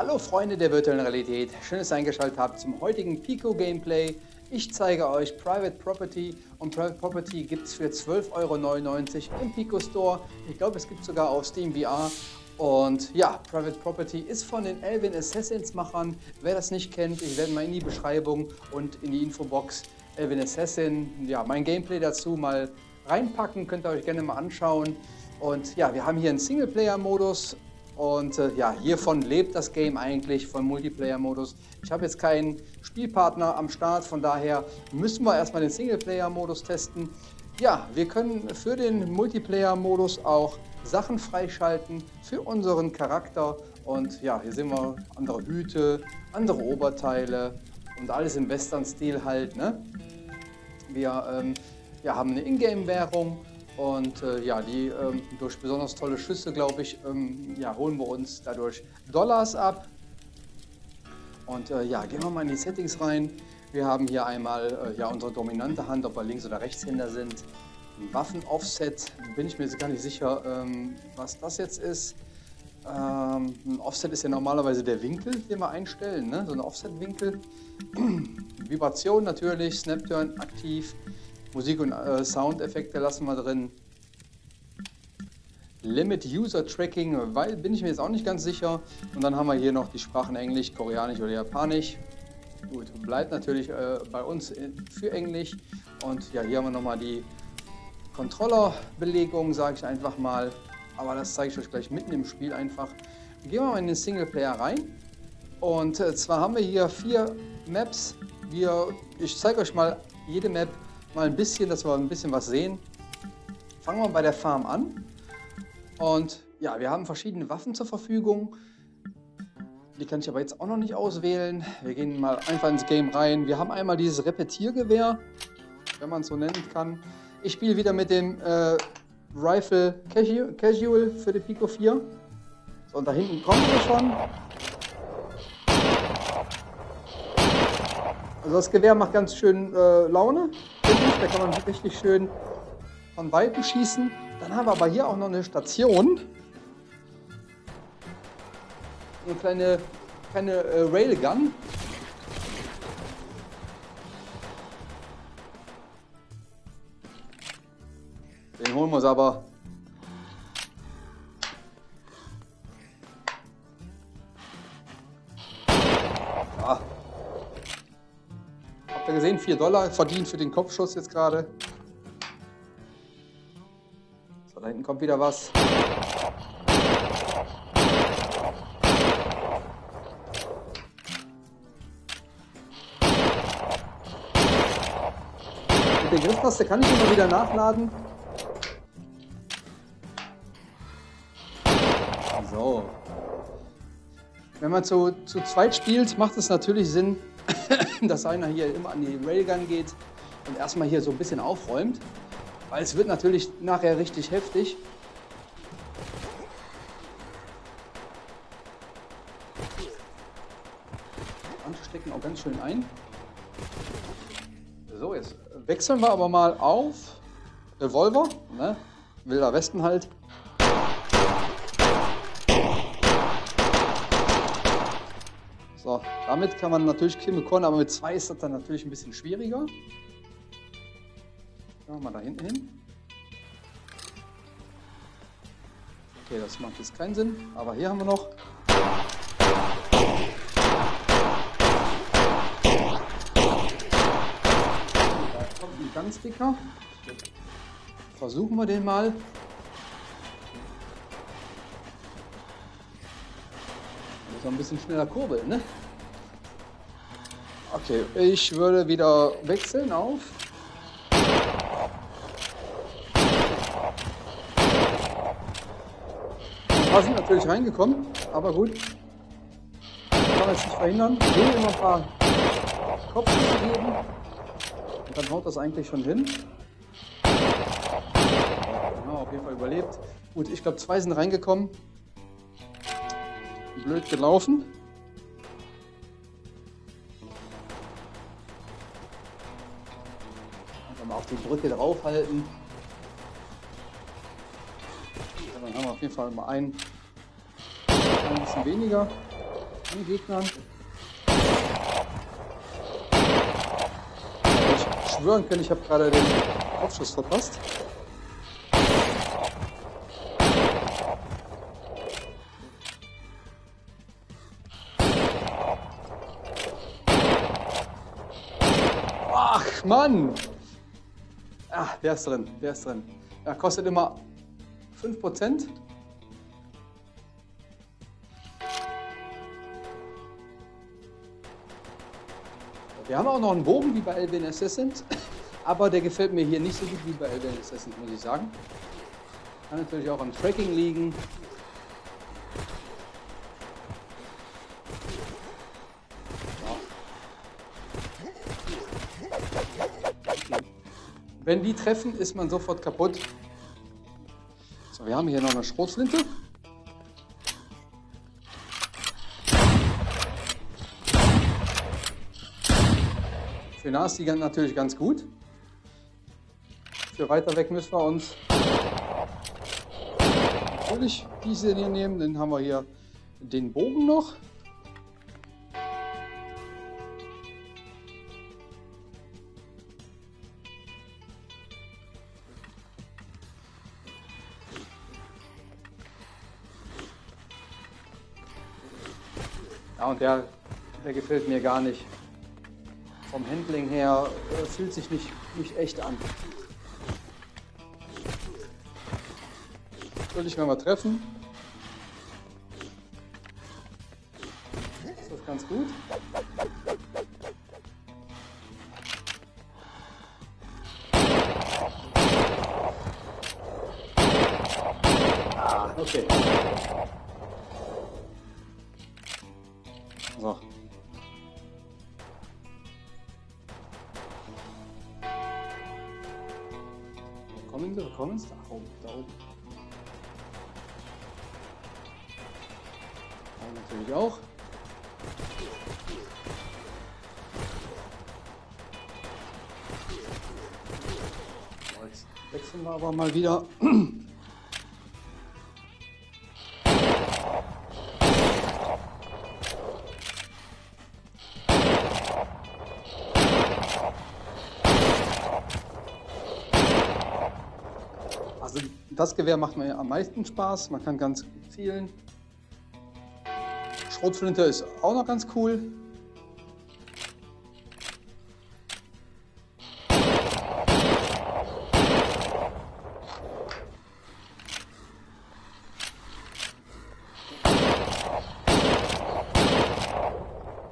Hallo Freunde der virtuellen Realität, schön, dass ihr eingeschaltet habt zum heutigen Pico Gameplay. Ich zeige euch Private Property und Private Property gibt es für 12,99 Euro im Pico Store. Ich glaube, es gibt sogar auf Steam VR. Und ja, Private Property ist von den Elvin Assassins Machern. Wer das nicht kennt, ich werde mal in die Beschreibung und in die Infobox Elvin Assassin, ja, mein Gameplay dazu mal reinpacken. Könnt ihr euch gerne mal anschauen. Und ja, wir haben hier einen Singleplayer-Modus und äh, ja, hiervon lebt das Game eigentlich, vom Multiplayer-Modus. Ich habe jetzt keinen Spielpartner am Start, von daher müssen wir erstmal den Singleplayer-Modus testen. Ja, wir können für den Multiplayer-Modus auch Sachen freischalten für unseren Charakter. Und ja, hier sehen wir andere Hüte, andere Oberteile und alles im Western-Stil halt. Ne? Wir ähm, ja, haben eine Ingame-Währung und äh, ja, die ähm, durch besonders tolle Schüsse, glaube ich, ähm, ja, holen wir uns dadurch Dollars ab. Und äh, ja, gehen wir mal in die Settings rein. Wir haben hier einmal äh, ja, unsere dominante Hand, ob wir Links- oder Rechtshänder sind. Waffen-Offset, bin ich mir jetzt gar nicht sicher, ähm, was das jetzt ist. Ähm, ein Offset ist ja normalerweise der Winkel, den wir einstellen, ne? so ein Offset-Winkel. Vibration natürlich, Snapturn aktiv. Musik- und äh, Soundeffekte lassen wir drin. Limit User Tracking, weil bin ich mir jetzt auch nicht ganz sicher. Und dann haben wir hier noch die Sprachen Englisch, Koreanisch oder Japanisch. Gut, bleibt natürlich äh, bei uns für Englisch. Und ja, hier haben wir nochmal die Controller-Belegung, sage ich einfach mal. Aber das zeige ich euch gleich mitten im Spiel einfach. Gehen wir mal in den Singleplayer rein. Und äh, zwar haben wir hier vier Maps. Wir, ich zeige euch mal jede Map mal ein bisschen, dass wir ein bisschen was sehen. Fangen wir bei der Farm an. Und ja, wir haben verschiedene Waffen zur Verfügung. Die kann ich aber jetzt auch noch nicht auswählen. Wir gehen mal einfach ins Game rein. Wir haben einmal dieses Repetiergewehr, wenn man es so nennen kann. Ich spiele wieder mit dem äh, Rifle Casual, für die Pico 4. So, und da hinten kommen wir schon. Also das Gewehr macht ganz schön äh, Laune. Da kann man richtig schön von Weitem schießen. Dann haben wir aber hier auch noch eine Station. Eine kleine, kleine äh, Railgun. Den holen wir uns aber. Habt ihr gesehen? 4 Dollar verdient für den Kopfschuss jetzt gerade. So, da hinten kommt wieder was. Mit der Grifftaste kann ich immer wieder nachladen. So. Wenn man zu, zu zweit spielt, macht es natürlich Sinn, dass einer hier immer an die Railgun geht und erstmal hier so ein bisschen aufräumt. Weil es wird natürlich nachher richtig heftig. Manche stecken auch ganz schön ein. So, jetzt wechseln wir aber mal auf Revolver, ne? Wilder Westen halt. So, damit kann man natürlich Kim bekommen, aber mit zwei ist das dann natürlich ein bisschen schwieriger. Machen wir mal da hinten hin. Okay, das macht jetzt keinen Sinn, aber hier haben wir noch. Da kommt ein ganz dicker. Versuchen wir den mal. Muss ein bisschen schneller kurbeln, ne? Okay, ich würde wieder wechseln auf. Paar sind natürlich reingekommen, aber gut. Kann man jetzt nicht verhindern. Ich will immer ein paar Kopfschüsse geben. Und dann haut das eigentlich schon hin. Genau, auf jeden Fall überlebt. Gut, ich glaube zwei sind reingekommen. Blöd gelaufen. Einfach mal auf die Brücke draufhalten. Dann haben wir auf jeden Fall mal einen, ein bisschen weniger. an Gegnern. Ich schwören können, ich habe gerade den Aufschuss verpasst. Mann! Ah, der ist drin, der ist drin. Ja, kostet immer 5%. Wir haben auch noch einen Bogen wie bei Alvin Assassins, aber der gefällt mir hier nicht so gut wie bei Alvin Assassins, muss ich sagen. Kann natürlich auch am Tracking liegen. Wenn die treffen, ist man sofort kaputt. So, wir haben hier noch eine Schrotflinte. Für nah ist die natürlich ganz gut. Für weiter weg müssen wir uns natürlich diese hier nehmen. Dann haben wir hier den Bogen noch. Und der, der gefällt mir gar nicht vom Handling her äh, fühlt sich nicht, nicht echt an. Natürlich, wenn wir treffen, ist das ganz gut. Natürlich auch. jetzt wechseln wir aber mal wieder. Das Gewehr macht mir am meisten Spaß. Man kann ganz gut zielen. Schrotflinte ist auch noch ganz cool.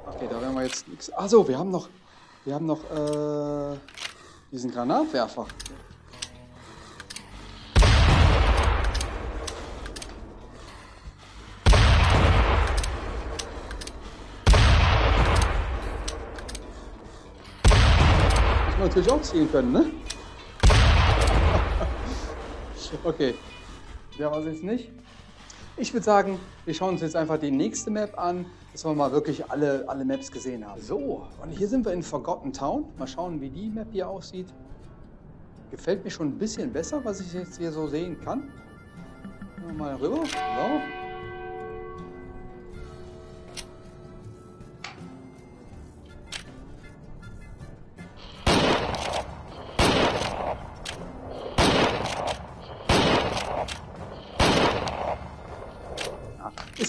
Okay, da werden wir jetzt nichts. Also, wir haben noch, wir haben noch äh, diesen Granatwerfer. Natürlich auch ziehen können, ne? okay. Ja, was jetzt nicht? Ich würde sagen, wir schauen uns jetzt einfach die nächste Map an, dass wir mal wirklich alle, alle Maps gesehen haben. So, und hier sind wir in Forgotten Town. Mal schauen, wie die Map hier aussieht. Gefällt mir schon ein bisschen besser, was ich jetzt hier so sehen kann. Mal rüber. So.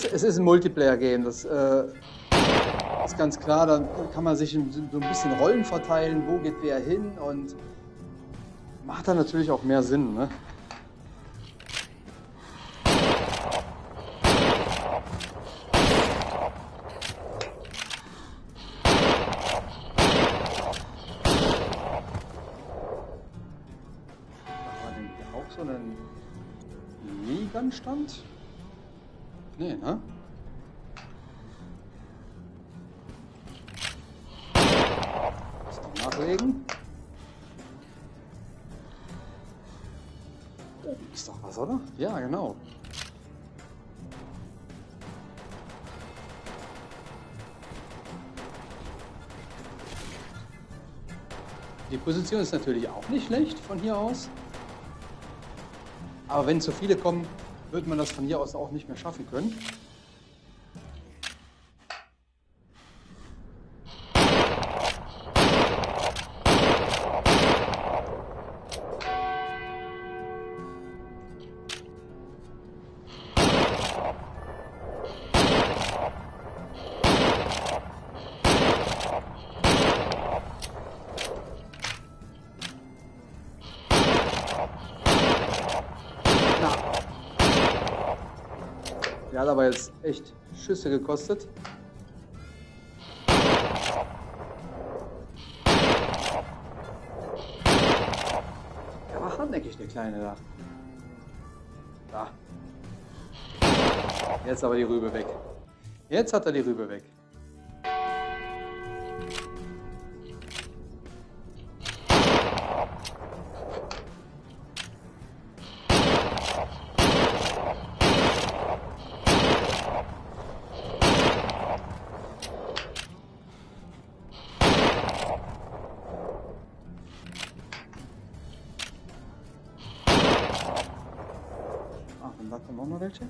Ist, es ist ein Multiplayer-Game, das äh, ist ganz klar. Da kann man sich so ein bisschen Rollen verteilen, wo geht wer hin und macht dann natürlich auch mehr Sinn. Ne? Oh, ist doch was, oder? Ja, genau. Die Position ist natürlich auch nicht schlecht von hier aus. Aber wenn zu viele kommen, wird man das von hier aus auch nicht mehr schaffen können. Der hat aber jetzt echt Schüsse gekostet. Der war hartnäckig, der Kleine da. Da. Jetzt aber die Rübe weg. Jetzt hat er die Rübe weg. Welche?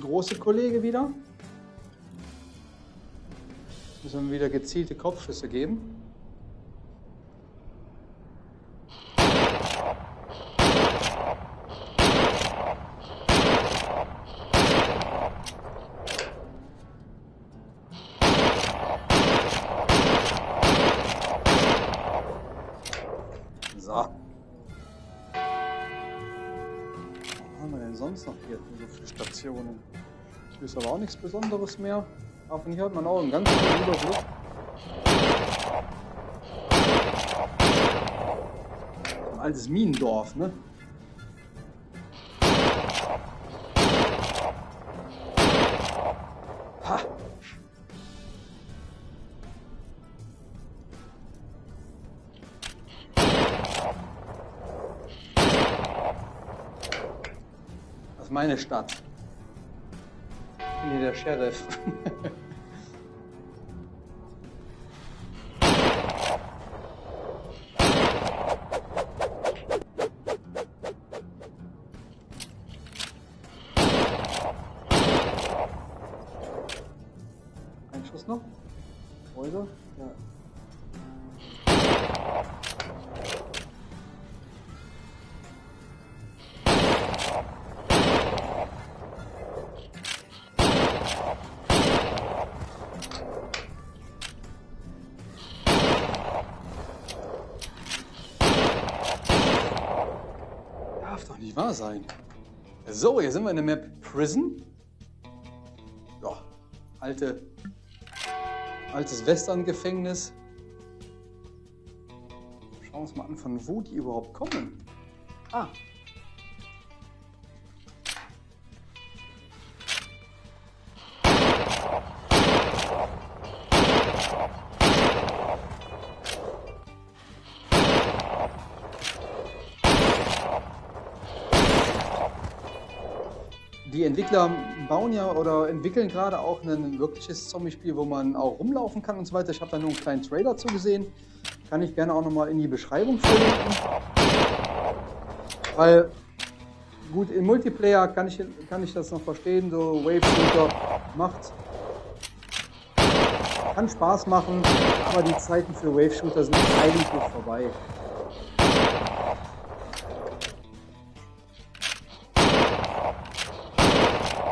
große Kollege wieder. Müssen wir wieder gezielte Kopfschüsse geben. Sonst noch hier so viele Stationen? Hier ist aber auch nichts Besonderes mehr. Aber von hier hat man auch einen ganz guten Überblick. Ein altes Minendorf, ne? Meine Stadt. Hier der Sheriff. Sein. So, hier sind wir in der Map Prison. Ja, alte, altes Western-Gefängnis. Schauen wir uns mal an, von wo die überhaupt kommen. Ah, die Entwickler bauen ja oder entwickeln gerade auch ein wirkliches Zombie-Spiel, wo man auch rumlaufen kann und so weiter. Ich habe da nur einen kleinen Trailer zugesehen. Kann ich gerne auch nochmal in die Beschreibung verlinken. Weil, gut, im Multiplayer kann ich, kann ich das noch verstehen, so Wave Shooter macht, kann Spaß machen, aber die Zeiten für Wave Shooter sind eigentlich vorbei.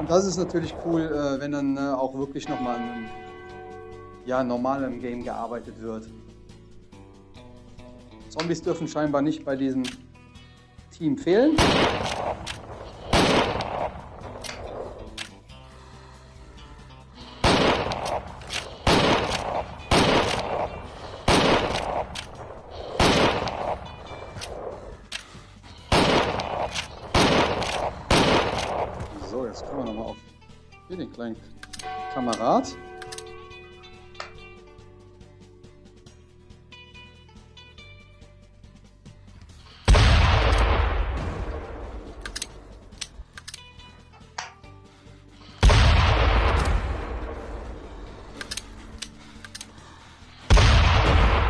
Und das ist natürlich cool, äh, wenn dann äh, auch wirklich nochmal an ja, normalem Game gearbeitet wird. Zombies dürfen scheinbar nicht bei diesem Team fehlen. Kleinen Kamerad.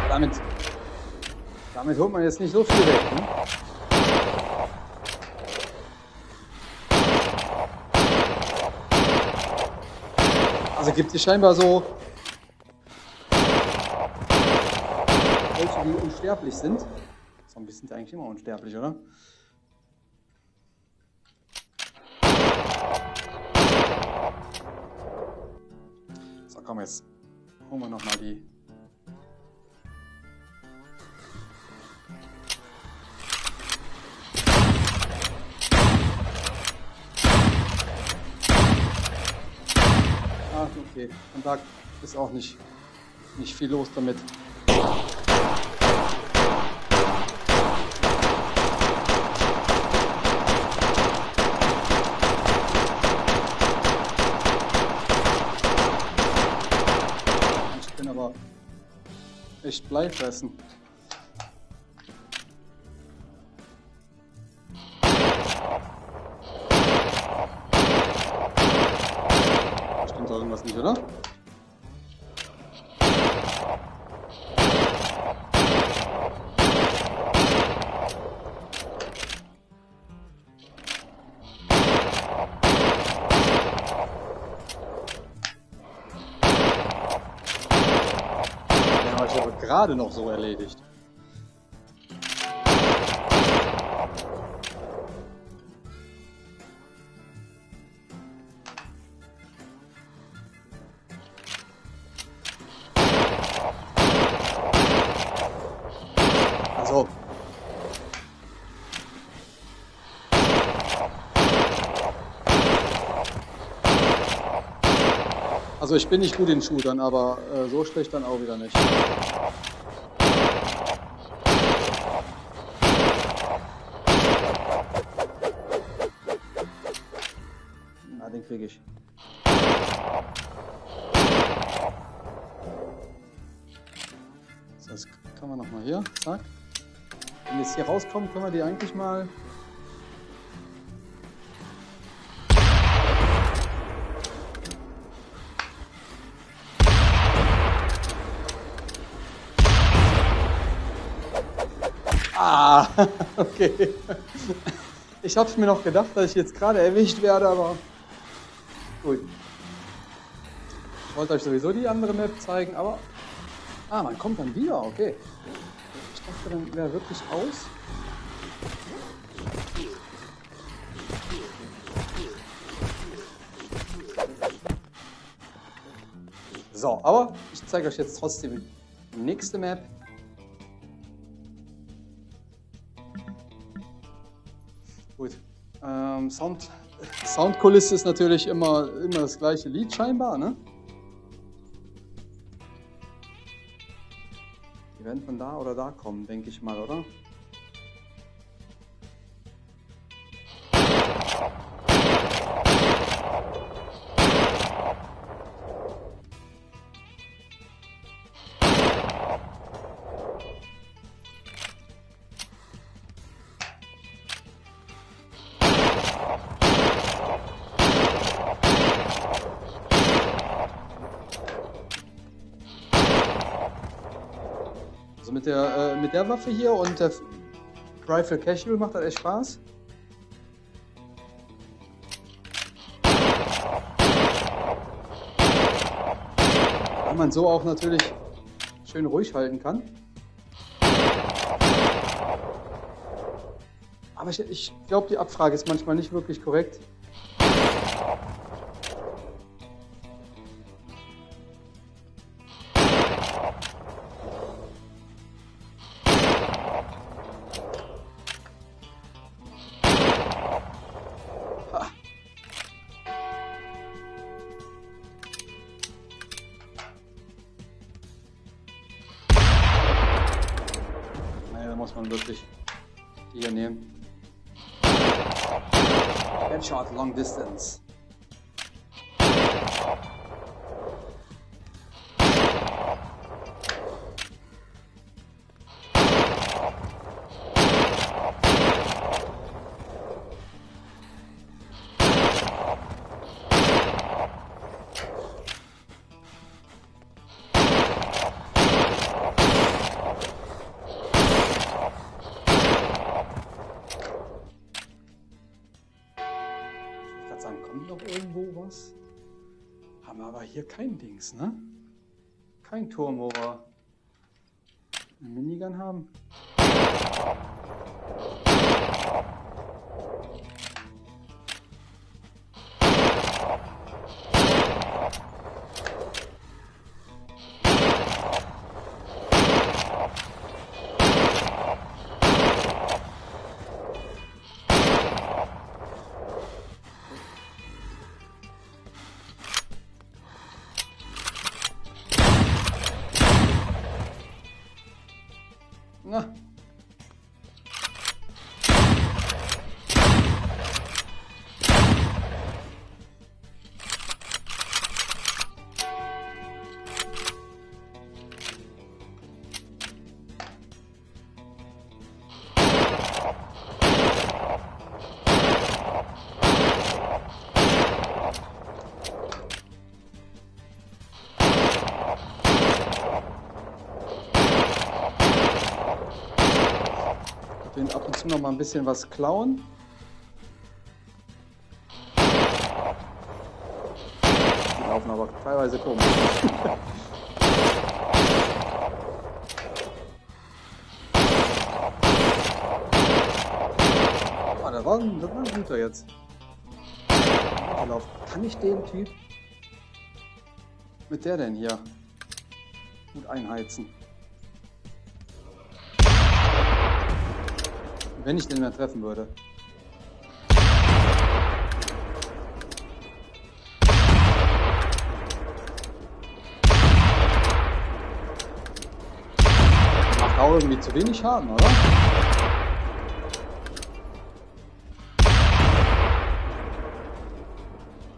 Damit, damit holt man jetzt nicht so viel weg. Ne? gibt es scheinbar so welche, die unsterblich sind. Zombies sind eigentlich immer unsterblich, oder? So, komm jetzt. Holen wir nochmal die okay. Und da ist auch nicht, nicht viel los damit. echt Blei fressen. Gerade noch so erledigt. Also ich bin nicht gut in Shootern, aber äh, so schlecht dann auch wieder nicht. kriege ich. So, jetzt kann man nochmal hier, zack. Wenn wir jetzt hier rauskommen, können wir die eigentlich mal okay. Ich habe mir noch gedacht, dass ich jetzt gerade erwischt werde, aber Gut. Ich wollte euch sowieso die andere Map zeigen, aber... Ah, man kommt dann wieder, okay. Ich dachte, dann wäre wirklich aus. So, aber ich zeige euch jetzt trotzdem die nächste Map. Ähm, Sound Soundkulisse ist natürlich immer, immer das gleiche Lied scheinbar, ne? Die werden von da oder da kommen, denke ich mal, oder? Mit der, äh, mit der Waffe hier und der Rifle Casual macht das echt Spaß. Weil man so auch natürlich schön ruhig halten kann. Aber ich, ich glaube, die Abfrage ist manchmal nicht wirklich korrekt. Man wirklich die hier nehmen. Headshot Long Distance. Was. Haben wir aber hier kein Dings, ne? Kein Turm, wo wir eine Minigun haben. Zu noch mal ein bisschen was klauen. Die laufen aber teilweise komisch. ah, da war, da war ein guter jetzt. Kann ich den Typ mit der denn hier gut einheizen? Wenn ich den mehr treffen würde. Macht auch irgendwie zu wenig Schaden, oder?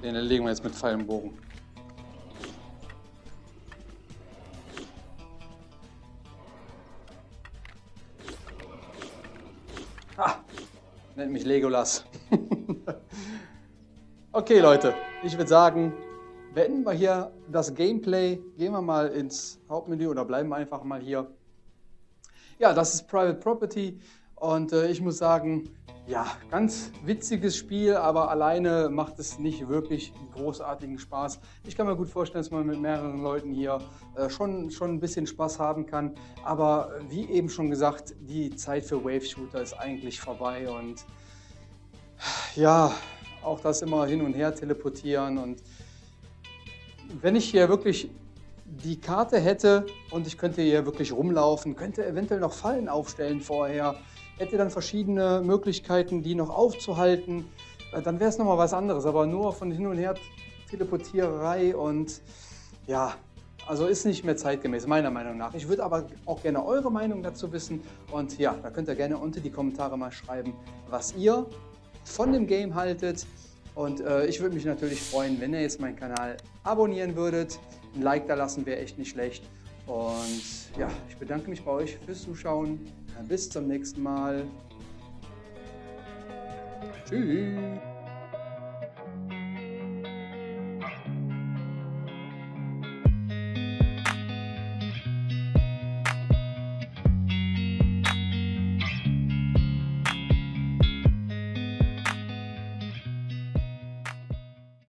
Den erlegen wir jetzt mit Pfeil und Bogen. Nennt mich Legolas. okay, Leute, ich würde sagen, beenden wir hier das Gameplay. Gehen wir mal ins Hauptmenü oder bleiben einfach mal hier. Ja, das ist Private Property und äh, ich muss sagen, ja, ganz witziges Spiel, aber alleine macht es nicht wirklich großartigen Spaß. Ich kann mir gut vorstellen, dass man mit mehreren Leuten hier äh, schon, schon ein bisschen Spaß haben kann. Aber wie eben schon gesagt, die Zeit für Wave Shooter ist eigentlich vorbei und ja, auch das immer hin und her teleportieren und wenn ich hier wirklich die Karte hätte und ich könnte hier wirklich rumlaufen, könnte eventuell noch Fallen aufstellen vorher, hätte dann verschiedene Möglichkeiten, die noch aufzuhalten, äh, dann wäre es nochmal was anderes. Aber nur von hin und her Teleportiererei und ja, also ist nicht mehr zeitgemäß, meiner Meinung nach. Ich würde aber auch gerne eure Meinung dazu wissen. Und ja, da könnt ihr gerne unter die Kommentare mal schreiben, was ihr von dem Game haltet. Und äh, ich würde mich natürlich freuen, wenn ihr jetzt meinen Kanal abonnieren würdet. Ein Like da lassen wäre echt nicht schlecht. Und ja, ich bedanke mich bei euch fürs Zuschauen. Bis zum nächsten Mal. Tschüss.